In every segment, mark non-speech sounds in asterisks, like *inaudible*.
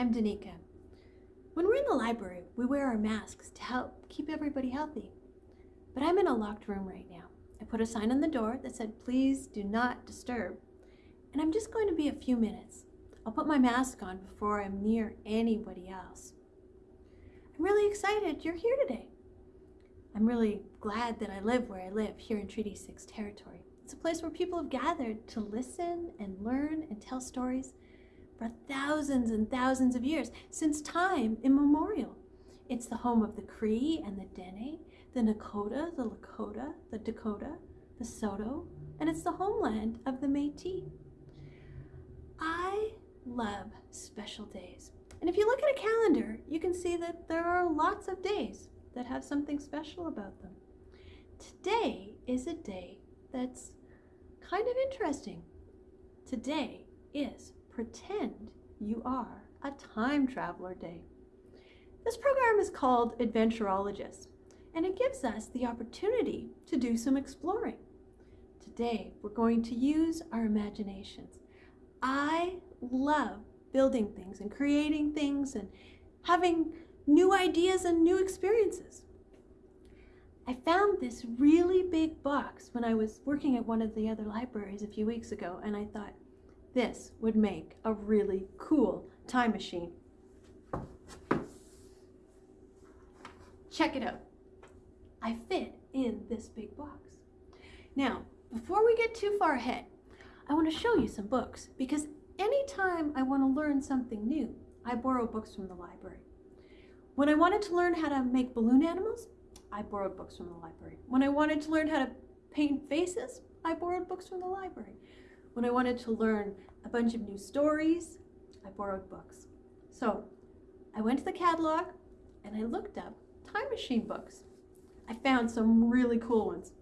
I'm Danica. When we're in the library, we wear our masks to help keep everybody healthy. But I'm in a locked room right now. I put a sign on the door that said, please do not disturb. And I'm just going to be a few minutes. I'll put my mask on before I'm near anybody else. I'm really excited you're here today. I'm really glad that I live where I live here in Treaty 6 territory. It's a place where people have gathered to listen and learn and tell stories for thousands and thousands of years, since time immemorial. It's the home of the Cree and the Dene, the Nakota, the Lakota, the Dakota, the Saulteaux, and it's the homeland of the Métis. I love special days. And if you look at a calendar, you can see that there are lots of days that have something special about them. Today is a day that's kind of interesting. Today is Pretend You Are a Time Traveler Day. This program is called Adventurologist, and it gives us the opportunity to do some exploring. Today, we're going to use our imaginations. I love building things and creating things and having new ideas and new experiences. I found this really big box when I was working at one of the other libraries a few weeks ago, and I thought this would make a really cool time machine. Check it out. I fit in this big box. Now, before we get too far ahead, I want to show you some books because anytime I want to learn something new, I borrow books from the library. When I wanted to learn how to make balloon animals, I borrowed books from the library. When I wanted to learn how to paint faces, I borrowed books from the library. When I wanted to learn a bunch of new stories, I borrowed books. So I went to the catalog and I looked up time machine books. I found some really cool ones.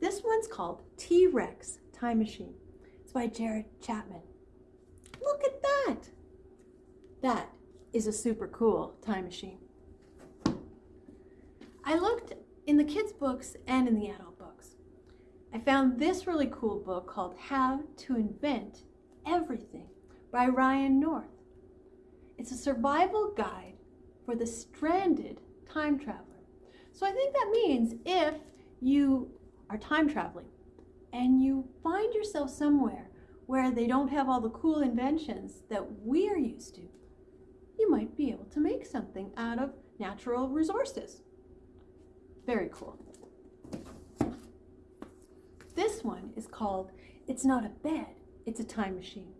This one's called T-Rex Time Machine. It's by Jared Chapman. Look at that. That is a super cool time machine. I looked in the kids' books and in the adult. I found this really cool book called How to Invent Everything by Ryan North. It's a survival guide for the stranded time traveler. So I think that means if you are time traveling and you find yourself somewhere where they don't have all the cool inventions that we are used to, you might be able to make something out of natural resources. Very cool. This one is called It's Not a Bed, It's a Time Machine.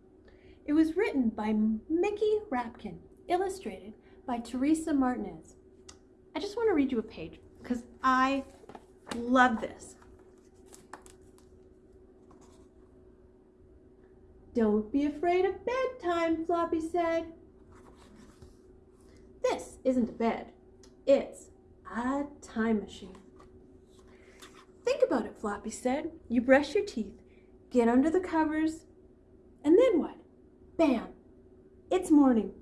It was written by Mickey Rapkin, illustrated by Teresa Martinez. I just want to read you a page because I love this. Don't be afraid of bedtime, Floppy said. This isn't a bed. It's a time machine. Think about it, Floppy said. You brush your teeth, get under the covers, and then what? Bam! It's morning.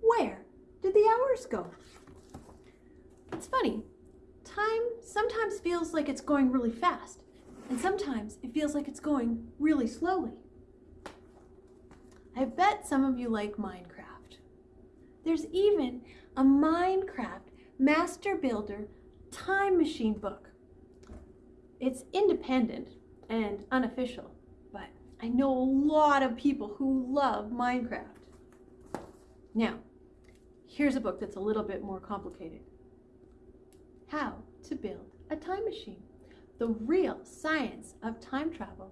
Where did the hours go? It's funny. Time sometimes feels like it's going really fast, and sometimes it feels like it's going really slowly. I bet some of you like Minecraft. There's even a Minecraft Master Builder Time Machine book. It's independent and unofficial, but I know a lot of people who love Minecraft. Now, here's a book that's a little bit more complicated. How to Build a Time Machine, The Real Science of Time Travel.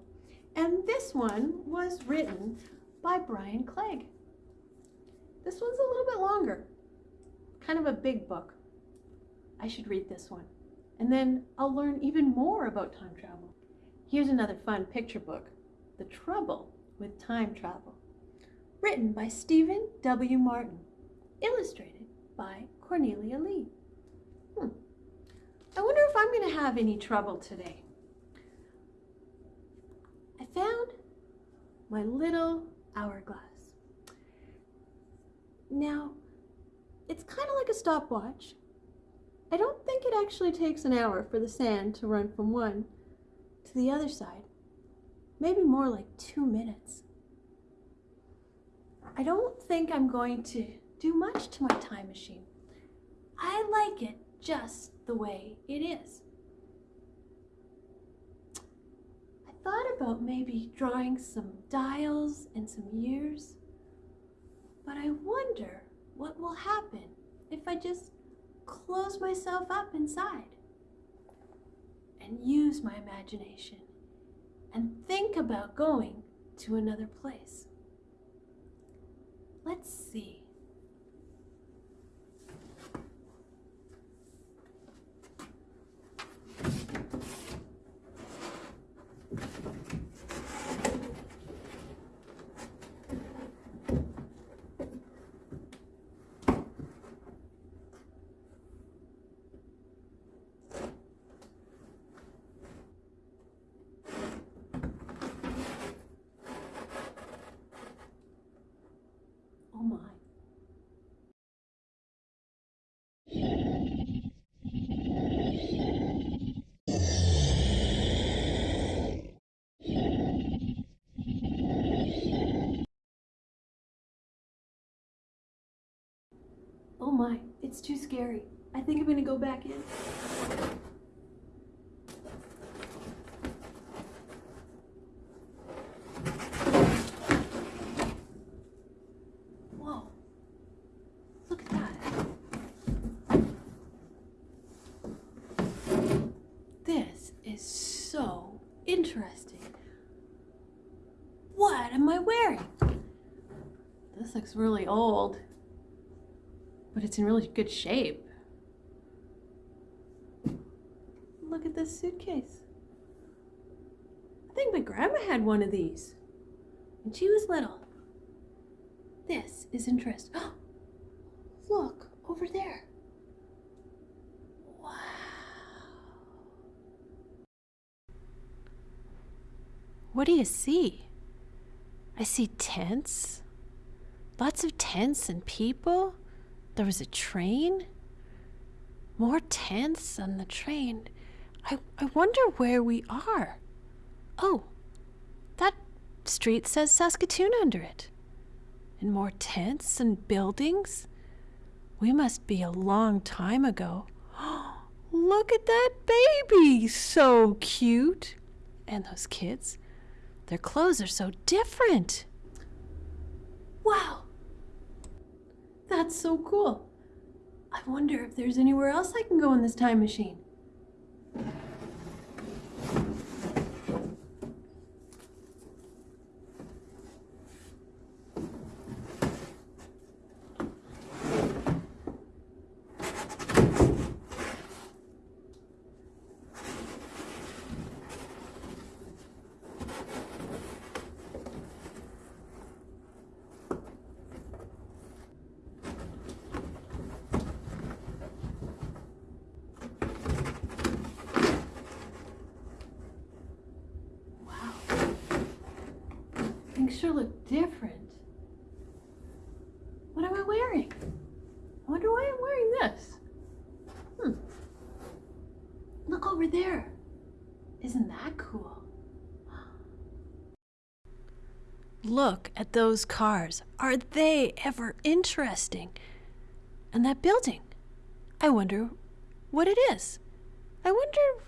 And this one was written by Brian Clegg. This one's a little bit longer, kind of a big book. I should read this one. And then I'll learn even more about time travel. Here's another fun picture book, The Trouble with Time Travel, written by Stephen W. Martin, illustrated by Cornelia Li. Hmm. I wonder if I'm going to have any trouble today. I found my little hourglass. Now, it's kind of like a stopwatch. I don't think it actually takes an hour for the sand to run from one to the other side. Maybe more like two minutes. I don't think I'm going to do much to my time machine. I like it just the way it is. I thought about maybe drawing some dials and some years, but I wonder what will happen if I just close myself up inside and use my imagination and think about going to another place. Let's see. Oh my. Oh my, it's too scary. I think I'm gonna go back in. Whoa. Look at that. This is so interesting. What am I wearing? This looks really old, but it's in really good shape. Look at this suitcase. I think my grandma had one of these when she was little. This is interesting. *gasps* Look over there. Wow. What do you see? I see tents. Lots of tents and people. There was a train. More tents on the train. I, I wonder where we are. Oh, that street says Saskatoon under it and more tents and buildings. We must be a long time ago. *gasps* Look at that baby! So cute! And those kids. Their clothes are so different. Wow! That's so cool. I wonder if there's anywhere else I can go in this time machine. Sure look different. What am I wearing? I wonder why I'm wearing this. Hmm. Look over there. Isn't that cool? Look at those cars. Are they ever interesting? And that building. I wonder what it is. I wonder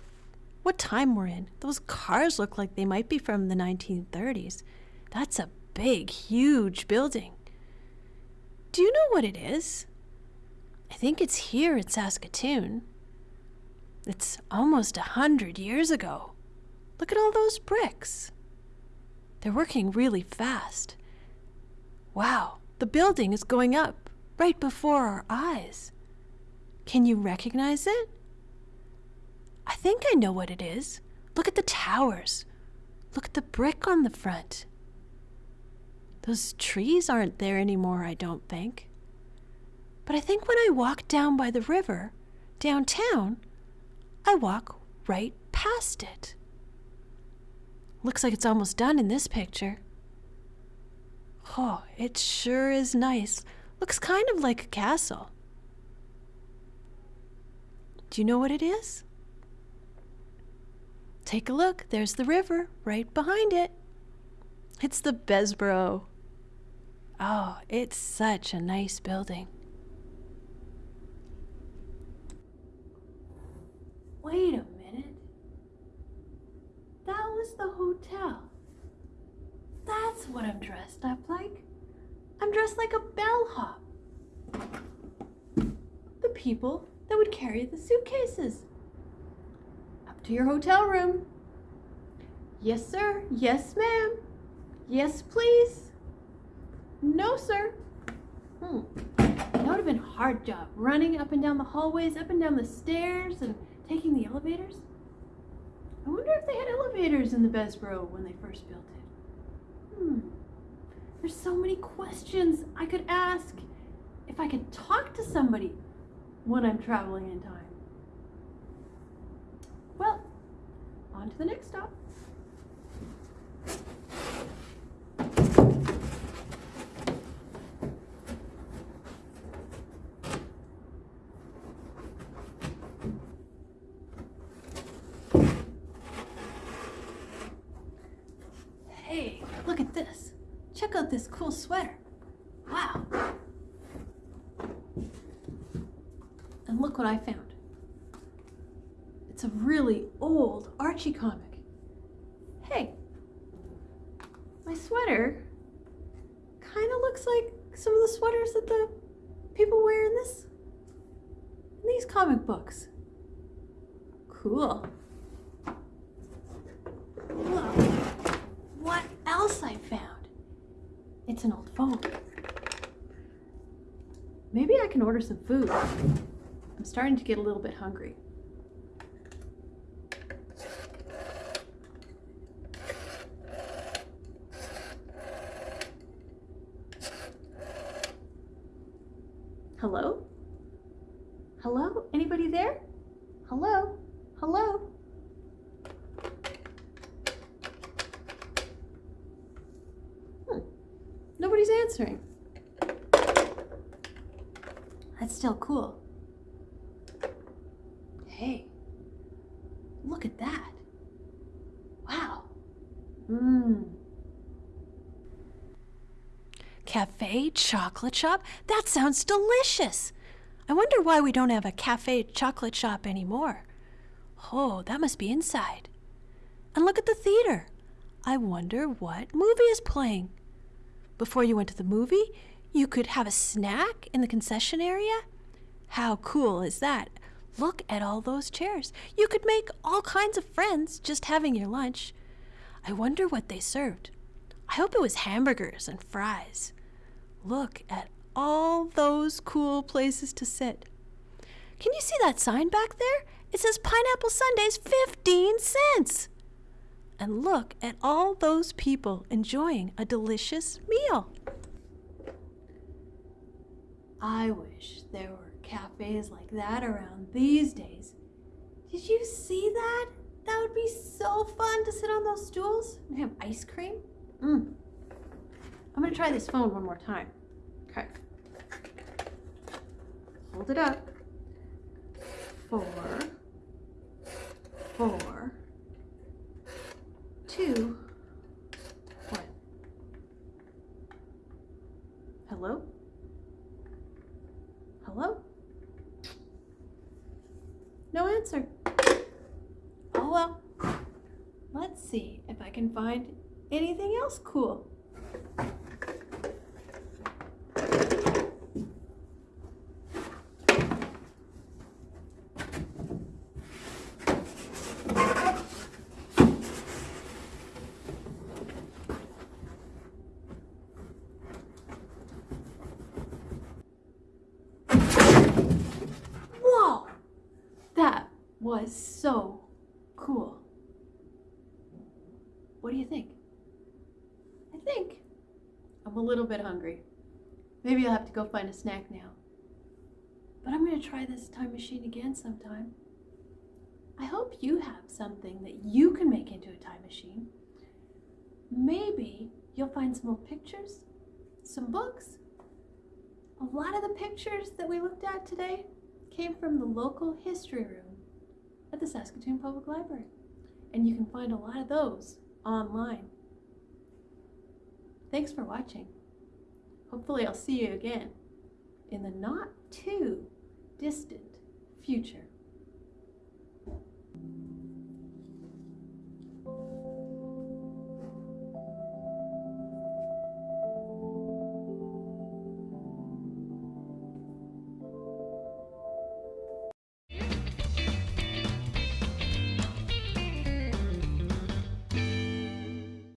what time we're in. Those cars look like they might be from the 1930s. That's a big, huge building. Do you know what it is? I think it's here in Saskatoon. It's almost a hundred years ago. Look at all those bricks. They're working really fast. Wow, the building is going up right before our eyes. Can you recognize it? I think I know what it is. Look at the towers. Look at the brick on the front. Those trees aren't there anymore, I don't think. But I think when I walk down by the river, downtown, I walk right past it. Looks like it's almost done in this picture. Oh, it sure is nice. Looks kind of like a castle. Do you know what it is? Take a look. There's the river right behind it. It's the Bessborough. Oh, it's such a nice building. Wait a minute. That was the hotel. That's what I'm dressed up like. I'm dressed like a bellhop. The people that would carry the suitcases. Up to your hotel room. Yes, sir. Yes, ma'am. Yes, please. No, sir. Hmm. That would have been a hard job, running up and down the hallways, up and down the stairs, and taking the elevators. I wonder if they had elevators in the Bessborough when they first built it. Hmm. There's so many questions I could ask if I could talk to somebody when I'm traveling in time. Well, on to the next stop. Hey, look at this. Check out this cool sweater. Wow. And look what I found. It's a really old Archie comic. Hey, my sweater kind of looks like some of the sweaters that the people wear in this in these comic books. Cool. Look, what else I found? It's an old phone. Maybe I can order some food. I'm starting to get a little bit hungry. Hello? Hello? Anybody there? Hello? Hello? Hmm. Nobody's answering. That's still cool. Hey, look at that. Wow. Mmm. Cafe chocolate shop? That sounds delicious. I wonder why we don't have a cafe chocolate shop anymore. Oh, that must be inside. And look at the theater. I wonder what movie is playing. Before you went to the movie, you could have a snack in the concession area. How cool is that? Look at all those chairs. You could make all kinds of friends just having your lunch. I wonder what they served. I hope it was hamburgers and fries. Look at all those cool places to sit. Can you see that sign back there? It says Pineapple Sundaes 15 cents. And look at all those people enjoying a delicious meal. I wish there were cafes like that around these days. Did you see that? That would be so fun to sit on those stools and have ice cream. Mm. I'm gonna try this phone one more time. Okay. Hold it up. Four, four, two, one. Hello? Hello? No answer. Oh well. Let's see if I can find anything else cool. Whoa! That was so cool. What do you think? I think I'm a little bit hungry. Maybe I'll have to go find a snack now. But I'm going to try this time machine again sometime. I hope you have something that you can make into a time machine. Maybe you'll find some old pictures, some books. A lot of the pictures that we looked at today came from the local history room at the Saskatoon Public Library. And you can find a lot of those online. Thanks for watching. Hopefully, I'll see you again in the not too distant future.